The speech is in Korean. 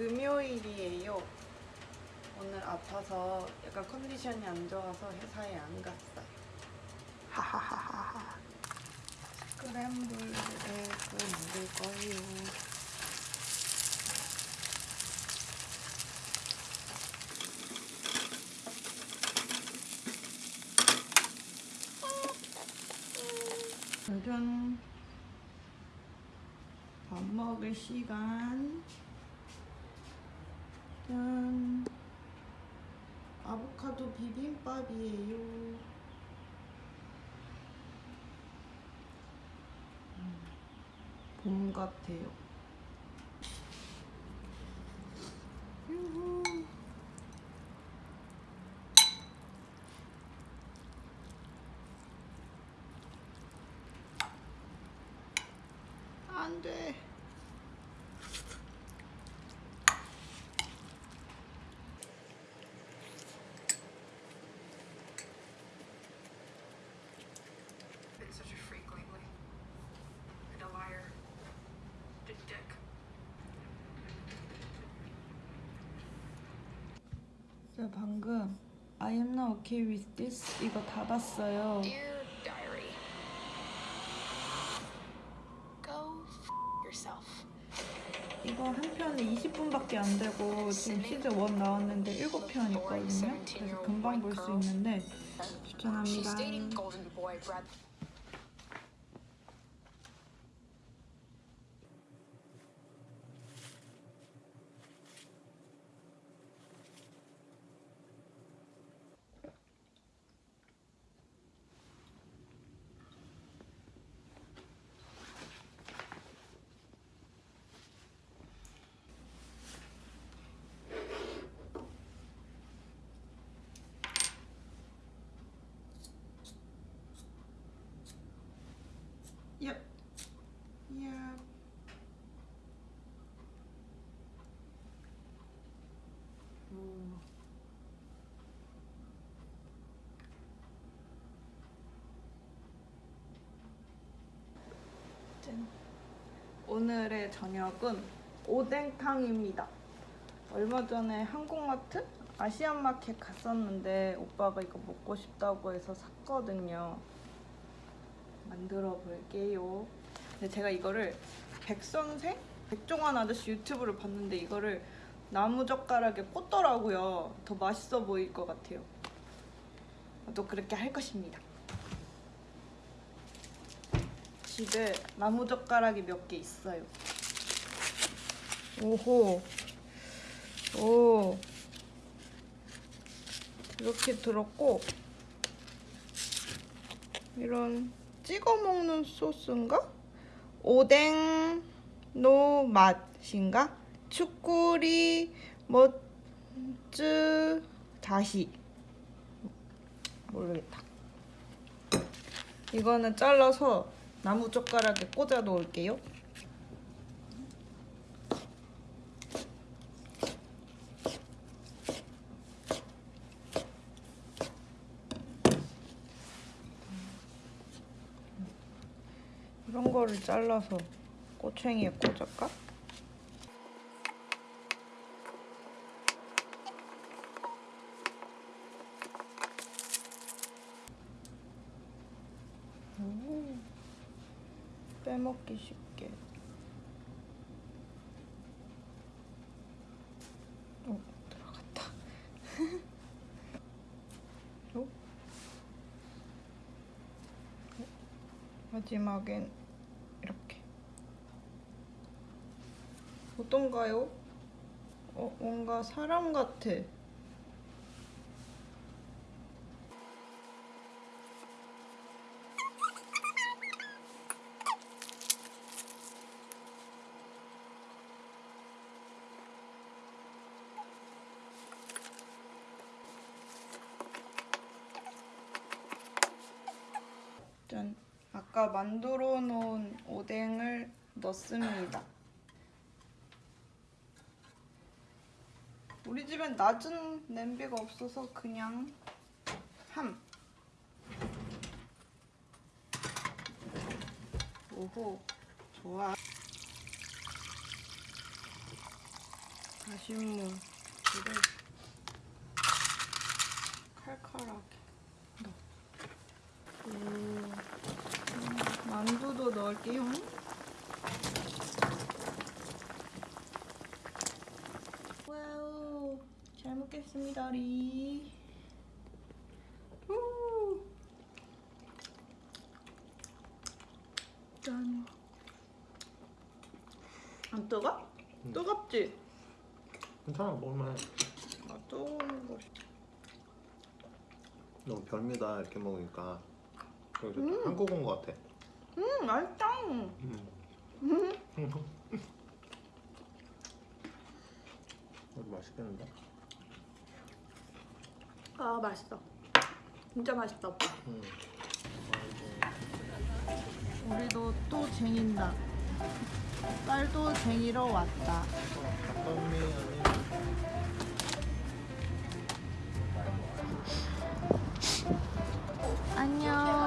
금요일이에요. 오늘 아파서 약간 컨디션이 안 좋아서 회사에 안 갔어요. 하하하하하. 스크램블 에그 만들 거예요. 짜잔. 밥 먹을 시간. 짠. 아보카도 비빔밥이에요. 음, 봄 같아요. 유후. 안 돼. 저 방금 I am not okay with this 이거 닫았어요. Dear diary. Go f yourself. 이거 한 편에 20분밖에 안 되고 지금 시즌 1 나왔는데 7편 있거든요. 그래서 금방 볼 수 있는데 추천합니다. Yep. Yep. 오. 짠. 오늘의 저녁은 오뎅탕입니다. 얼마 전에 한국마트 아시안마켓 갔었는데 오빠가 이거 먹고 싶다고 해서 샀거든요. 만들어 볼게요. 근데 제가 이거를 백선생? 백종원 아저씨 유튜브를 봤는데 이거를 나무 젓가락에 꽂더라고요. 더 맛있어 보일 것 같아요. 또 그렇게 할 것입니다. 집에 나무 젓가락이 몇 개 있어요. 오호. 오. 이렇게 들었고 이런 찍어 먹는 소스인가? 오뎅 노 맛인가? 축구리 멋즈 다시 모르겠다. 이거는 잘라서 나무 젓가락에 꽂아 놓을게요. 이런 거를 잘라서 꼬챙이에 꽂을까? 오, 빼먹기 쉽게. 어, 들어갔다. 어? 마지막엔 이렇게 어떤가요? 어, 뭔가 사람 같아. 짠. 아까 만들어 놓은 오뎅을 넣습니다. 우리 집엔 낮은 냄비가 없어서 그냥 함. 오호, 좋아. 다시모 물을 칼칼하게 넣어. 오. 음, 만두도 넣을게요. 와우, 잘 먹겠습니다, 리. 우. 짠. 안 뜨거? 응. 뜨겁지? 괜찮아 먹을만해 아, 뜨거운 거. 너무 별미다 이렇게 먹으니까 그래도 음. 한국 온것 같아 음, 맛있다. 음. 음. 맛있겠는데? 아, 맛있어. 진짜. 음. 우리도 또 쟁인다. 딸도 쟁이러 왔다. 안녕.